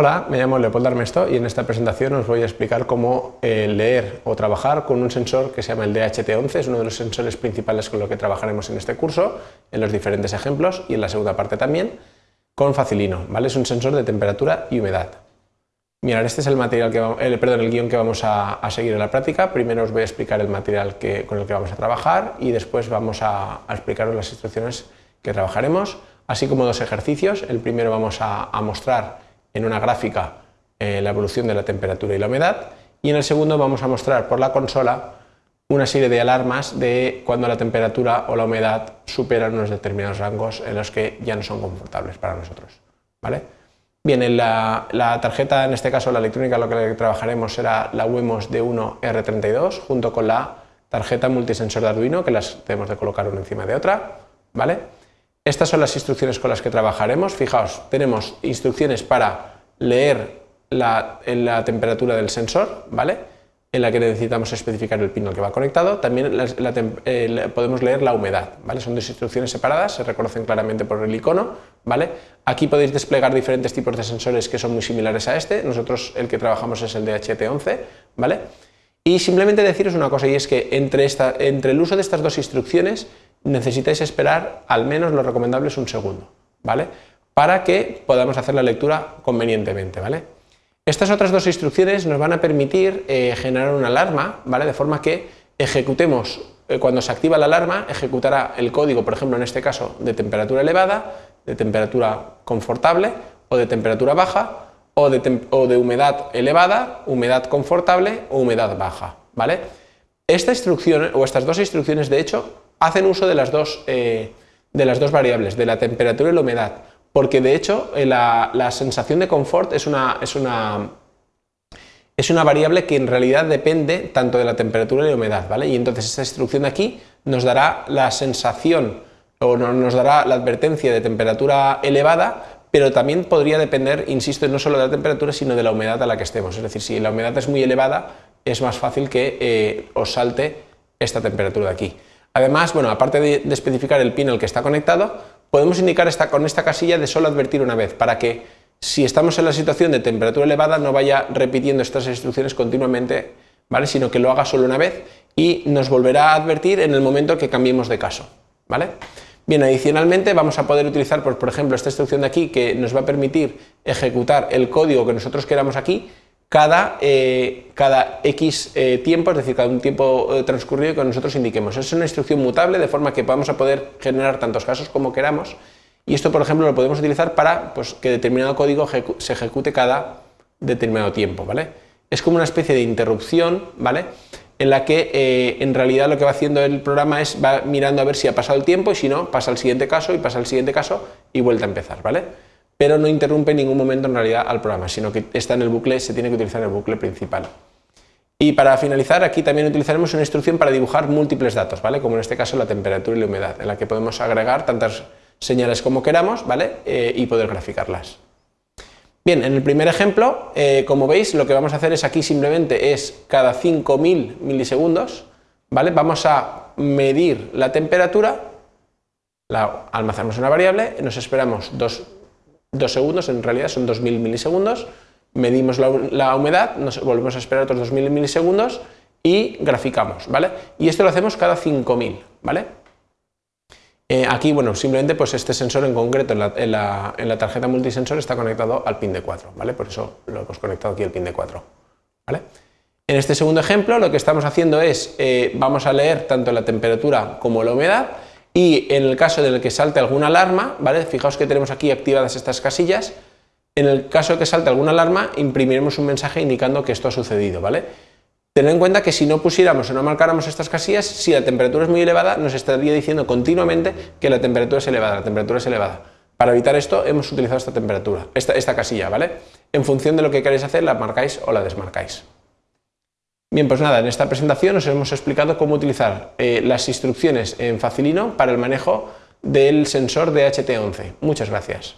Hola, me llamo Leopoldo Armesto y en esta presentación os voy a explicar cómo eh, leer o trabajar con un sensor que se llama el DHT11, es uno de los sensores principales con los que trabajaremos en este curso, en los diferentes ejemplos y en la segunda parte también, con Facilino, ¿vale? Es un sensor de temperatura y humedad. Mirad, este es el material el, perdón, el guion que vamos a, seguir en la práctica. Primero os voy a explicar el material que, con el que vamos a trabajar y después vamos a, explicaros las instrucciones que trabajaremos, así como dos ejercicios. El primero vamos a mostrar en una gráfica eh, la evolución de la temperatura y la humedad y en el segundo vamos a mostrar por la consola una serie de alarmas de cuando la temperatura o la humedad superan unos determinados rangos en los que ya no son confortables para nosotros. ¿vale? Bien, en la, tarjeta, en este caso la electrónica, lo que trabajaremos será la WEMOS D1R32 junto con la tarjeta multisensor de Arduino, que las debemos de colocar una encima de otra. ¿vale? Estas son las instrucciones con las que trabajaremos. Fijaos, tenemos instrucciones para leer la, temperatura del sensor, ¿vale? en la que necesitamos especificar el pin al que va conectado. También eh, podemos leer la humedad, ¿vale? son dos instrucciones separadas, se reconocen claramente por el icono. ¿vale? Aquí podéis desplegar diferentes tipos de sensores que son muy similares a este, nosotros el que trabajamos es el de HT11. ¿vale? Y simplemente deciros una cosa, y es que entre, esta, entre el uso de estas dos instrucciones necesitáis esperar al menos lo recomendable es un segundo, ¿vale? Para que podamos hacer la lectura convenientemente, ¿vale? Estas otras dos instrucciones nos van a permitir eh, generar una alarma, ¿vale? De forma que ejecutemos, eh, cuando se activa la alarma, ejecutará el código, por ejemplo, en este caso, de temperatura elevada, de temperatura confortable o de temperatura baja, o de, o de humedad elevada, humedad confortable o humedad baja, ¿vale? Esta instrucción, o estas dos instrucciones, de hecho, hacen uso de las dos, eh, de las dos variables, de la temperatura y la humedad, porque de hecho eh, la, sensación de confort es una, es, una, es una variable que en realidad depende tanto de la temperatura y la humedad, ¿vale? Y entonces esta instrucción de aquí nos dará la sensación o nos dará la advertencia de temperatura elevada, pero también podría depender, insisto, no solo de la temperatura, sino de la humedad a la que estemos. Es decir, si la humedad es muy elevada, es más fácil que eh, os salte esta temperatura de aquí. Además, bueno, aparte de, especificar el pin al que está conectado, podemos indicar esta, con esta casilla de solo advertir una vez, para que si estamos en la situación de temperatura elevada no vaya repitiendo estas instrucciones continuamente, ¿vale? sino que lo haga solo una vez y nos volverá a advertir en el momento que cambiemos de caso. ¿vale? Bien, adicionalmente vamos a poder utilizar, por, por ejemplo, esta instrucción de aquí que nos va a permitir ejecutar el código que nosotros queramos aquí cada, eh, cada X eh, tiempo, es decir, cada un tiempo eh, transcurrido que nosotros indiquemos. Es una instrucción mutable de forma que vamos a poder generar tantos casos como queramos y esto, por ejemplo, lo podemos utilizar para pues, que determinado código se ejecute cada determinado tiempo. ¿vale? Es como una especie de interrupción ¿vale? en la que en realidad lo que va haciendo el programa es va mirando a ver si ha pasado el tiempo y si no, pasa al siguiente caso y pasa al siguiente caso y vuelve a empezar. ¿vale? Pero no interrumpe en ningún momento en realidad al programa, sino que está en el bucle, se tiene que utilizar el bucle principal. Y para finalizar, aquí también utilizaremos una instrucción para dibujar múltiples datos, ¿vale? como en este caso la temperatura y la humedad, en la que podemos agregar tantas señales como queramos ¿vale? Eh, y poder graficarlas. Bien, en el primer ejemplo, eh, como veis, lo que vamos a hacer es aquí simplemente es cada 5000 milisegundos, ¿vale? vamos a medir la temperatura, la almacenamos en una variable, nos esperamos dos dos segundos, en realidad son 2000 milisegundos, medimos la, humedad, nos volvemos a esperar otros 2000 milisegundos y graficamos, ¿vale? Y esto lo hacemos cada 5000, ¿vale? Eh, aquí, bueno, simplemente pues este sensor en concreto en la, en, la, tarjeta multisensor está conectado al pin de 4, ¿vale? Por eso lo hemos conectado aquí al pin de 4, ¿vale? En este segundo ejemplo lo que estamos haciendo es, eh, vamos a leer tanto la temperatura como la humedad y en el caso de que salte alguna alarma, ¿vale? fijaos que tenemos aquí activadas estas casillas, en el caso de que salte alguna alarma imprimiremos un mensaje indicando que esto ha sucedido. ¿vale? Tened en cuenta que si no pusiéramos o no marcáramos estas casillas, si la temperatura es muy elevada, nos estaría diciendo continuamente que la temperatura es elevada, la temperatura es elevada. Para evitar esto hemos utilizado esta temperatura, esta, esta casilla, ¿vale? En función de lo que queréis hacer, la marcáis o la desmarcáis. Bien, pues nada, en esta presentación os hemos explicado cómo utilizar eh, las instrucciones en Facilino para el manejo del sensor de HT11. Muchas gracias.